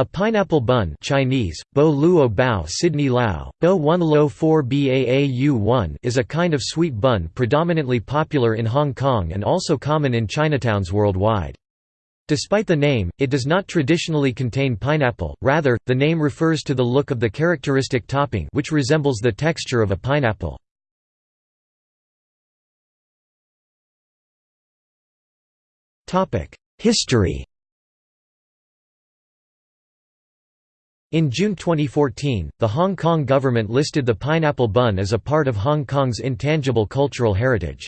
A pineapple bun Chinese, bo luo bao Sidney Lau, bo 1 lo 4 baau 1 is a kind of sweet bun predominantly popular in Hong Kong and also common in Chinatowns worldwide. Despite the name, it does not traditionally contain pineapple, rather, the name refers to the look of the characteristic topping which resembles the texture of a pineapple. History In June 2014, the Hong Kong government listed the pineapple bun as a part of Hong Kong's intangible cultural heritage.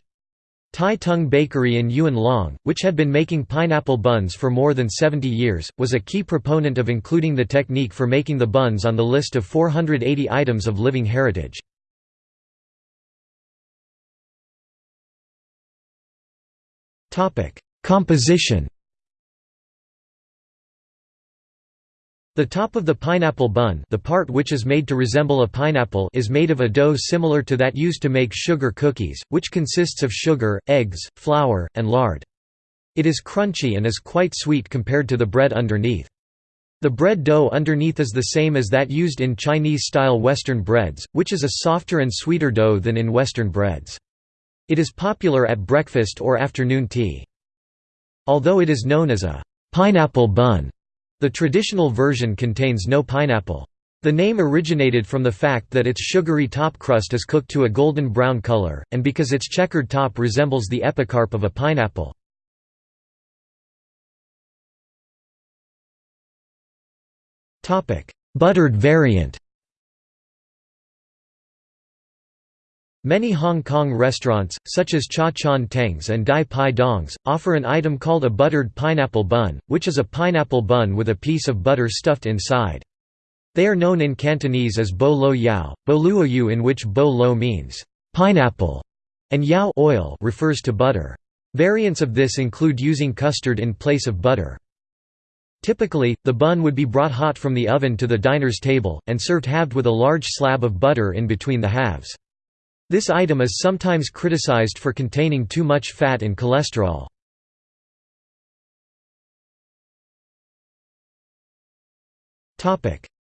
Tai Tung Bakery in Yuen Long, which had been making pineapple buns for more than 70 years, was a key proponent of including the technique for making the buns on the list of 480 items of living heritage. Composition The top of the pineapple bun the part which is made to resemble a pineapple is made of a dough similar to that used to make sugar cookies, which consists of sugar, eggs, flour, and lard. It is crunchy and is quite sweet compared to the bread underneath. The bread dough underneath is the same as that used in Chinese-style Western breads, which is a softer and sweeter dough than in Western breads. It is popular at breakfast or afternoon tea. Although it is known as a pineapple bun, the traditional version contains no pineapple. The name originated from the fact that its sugary top crust is cooked to a golden brown color, and because its checkered top resembles the epicarp of a pineapple. Buttered variant Many Hong Kong restaurants, such as Cha Chaan Tengs and Dai Pai Dongs, offer an item called a buttered pineapple bun, which is a pineapple bun with a piece of butter stuffed inside. They are known in Cantonese as bo lo yao, bo luo yu in which bo lo means pineapple, and yao oil refers to butter. Variants of this include using custard in place of butter. Typically, the bun would be brought hot from the oven to the diner's table, and served halved with a large slab of butter in between the halves. This item is sometimes criticized for containing too much fat and cholesterol.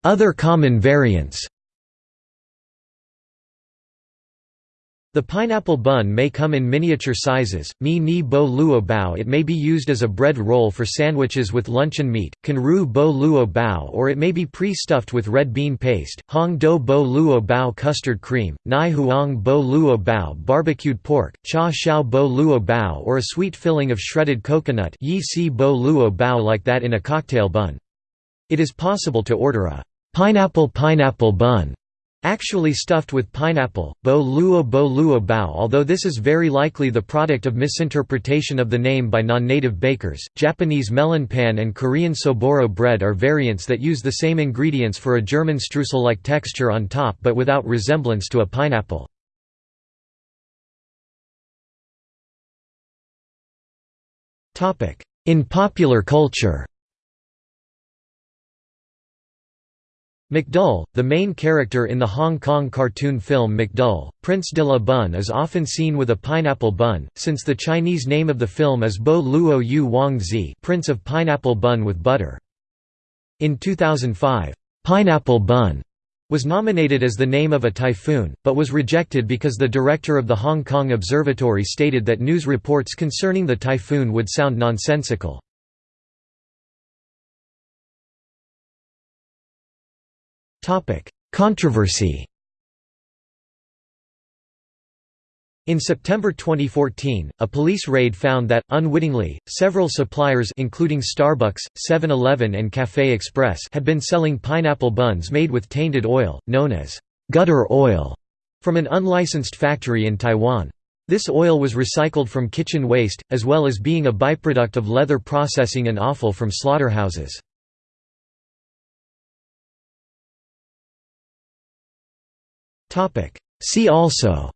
Other common variants The pineapple bun may come in miniature sizes, mi ni bo luo bao it may be used as a bread roll for sandwiches with luncheon meat, kan ru bo luo bao or it may be pre-stuffed with red bean paste, hong do bo luo bao custard cream, nai huang bo luo bao barbecued pork, cha xiao bo luo bao or a sweet filling of shredded coconut yi si bo luo bao like that in a cocktail bun. It is possible to order a pineapple pineapple bun Actually stuffed with pineapple, bo luo bo luo bao although this is very likely the product of misinterpretation of the name by non-native bakers, Japanese melon pan and Korean soboro bread are variants that use the same ingredients for a German streusel-like texture on top but without resemblance to a pineapple. In popular culture McDull, the main character in the Hong Kong cartoon film McDull, Prince de la Bun is often seen with a pineapple bun, since the Chinese name of the film is Bo Luo Yu Wang Zi Prince of Pineapple Bun with Butter. In 2005, "'Pineapple Bun' was nominated as the name of a typhoon, but was rejected because the director of the Hong Kong Observatory stated that news reports concerning the typhoon would sound nonsensical. Controversy In September 2014, a police raid found that, unwittingly, several suppliers including Starbucks, 7-Eleven and Café Express had been selling pineapple buns made with tainted oil, known as gutter oil, from an unlicensed factory in Taiwan. This oil was recycled from kitchen waste, as well as being a byproduct of leather processing and offal from slaughterhouses. See also.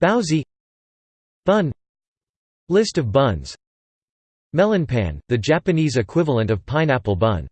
Baozi Bun. List of buns. Melonpan, the Japanese equivalent of pineapple bun